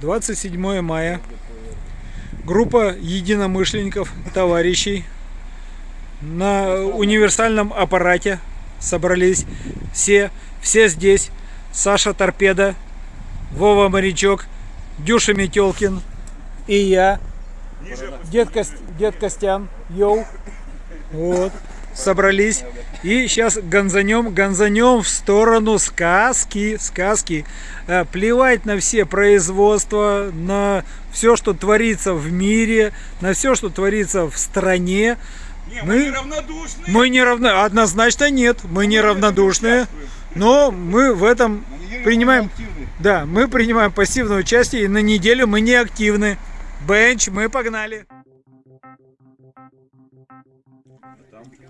27 мая. Группа единомышленников, товарищей на универсальном аппарате собрались. Все, все здесь. Саша Торпеда, Вова Морячок, Дюша Метелкин и я. Дед, Кост... Дед Костян, йоу. Вот. Собрались. И сейчас гонзанем, гонзанем в сторону сказки, сказки. Э, Плевать на все производства, на все, что творится в мире, на все, что творится в стране. Не, Мы- мы, не равнодушны. Мы не равно, однозначно нет, мы не равнодушные, но мы в этом принимаем, да, мы принимаем пассивное участие, и на неделю мы не активны. Бенч, мы погнали.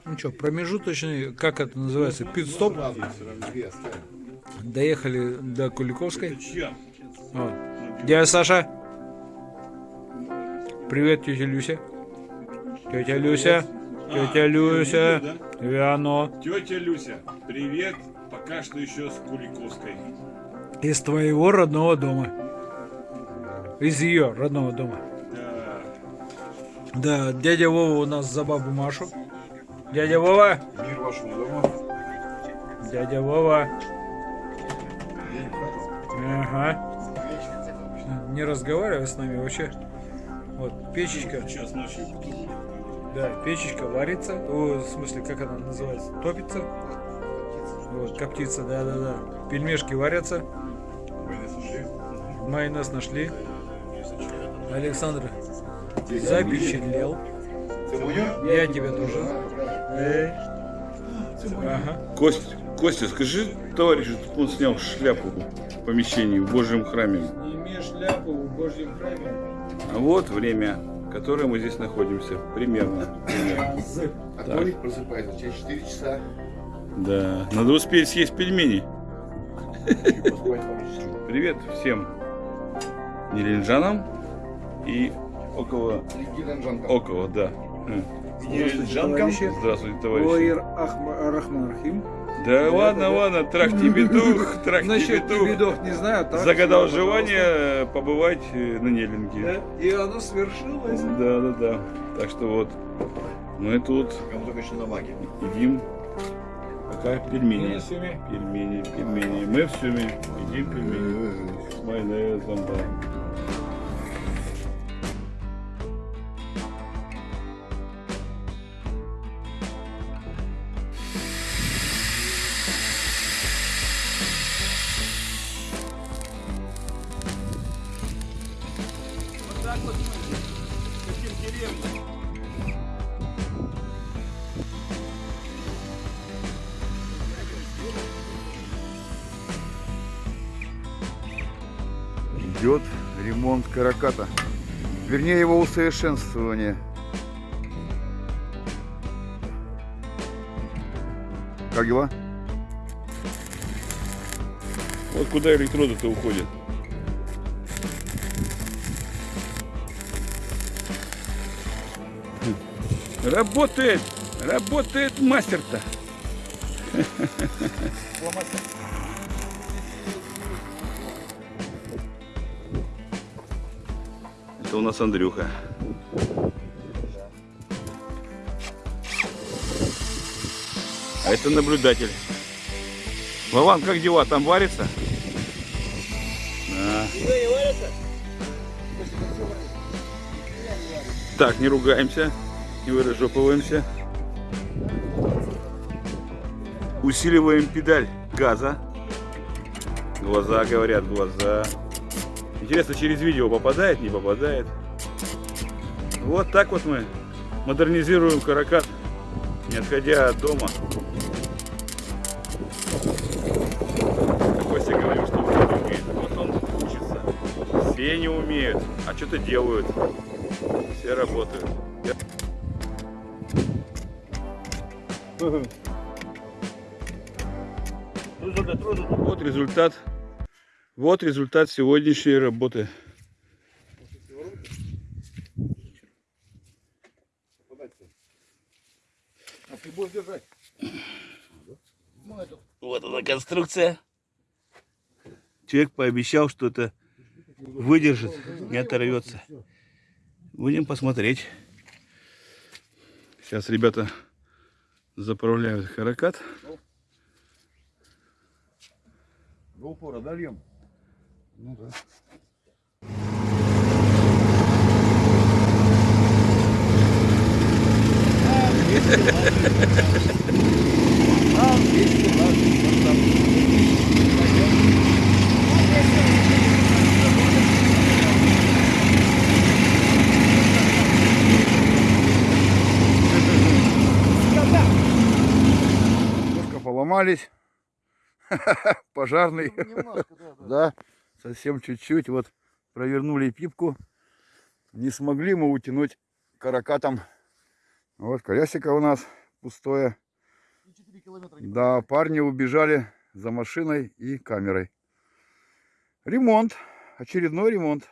Ну что, промежуточный, как это называется, пит-стоп. Доехали до Куликовской. Вот. Дядя Саша. Привет, тетя Люся. Тетя Люся. Тетя А, Люся. да? Виано. Тетя Люся, привет. Пока что еще с Куликовской. Из твоего родного дома. Из ее родного дома. Да. Да, дядя Вова у нас за бабу Машу. Дядя Вова. Мир вашему дому. Дядя Вова. Ага. Не разговаривай с нами вообще. Вот, печечка. Сейчас ночью. Да, печечка варится. О, в смысле, как она называется? Топится. Вот, коптится, да-да-да. Пельмешки варятся. Майонез нашли. Александр запечатлел. Я тебя тоже. Ага. Кость, Костя, скажи товарищу, чтобы он снял шляпу в помещении в Божьем храме. Не имеешь шляпу в Божьем храме. А вот время, которое мы здесь находимся. Примерно. примерно. А Толик просыпается через 4 часа. Да. Надо успеть съесть пельмени. Привет всем нелинджанам и около... Около, да. М. товарищи. Здравствуйте, товарищи. Рахим. Да ладно, ладно, трах тебе дух, трах тебе Насчет дух. бедов не знаю. так Загадал что, желание побывать э, на Неллинге. Да, И оно свершилось. Да, да, да. Так что вот мы тут Кому только еще на маге. едим пока пельмени. Пельмени, пельмени. Мы в Сюме едим пельмени с майонезом, да. Таким деревням. Идет ремонт караката. Вернее, его усовершенствование. Как дела? Вот куда электроды-то уходят. Работает! Работает мастер-то! Это у нас Андрюха. А это наблюдатель. Вован, как дела? Там варится? Да. Так, не ругаемся, не выражопываемся. Усиливаем педаль газа. Глаза говорят, глаза. Интересно, через видео попадает, не попадает. Вот так вот мы модернизируем каракат, не отходя от дома. Костя говорил, что он не умеет. Вот он учится. Все не умеют, а что-то делают. Все работают. Вот результат. Вот результат сегодняшней работы. А ты будешь держать? Вот она конструкция. Человек пообещал, что это выдержит, не оторвется. Будем посмотреть. Сейчас ребята заправляют каракат. До упора дольем. Ну да. Немножко поломались. Пожарный. Да, совсем чуть-чуть. Вот провернули пипку. Не смогли мы утянуть каракатом. Вот колесико у нас пустое. Да, парни убежали за машиной и камерой. Ремонт. Очередной ремонт.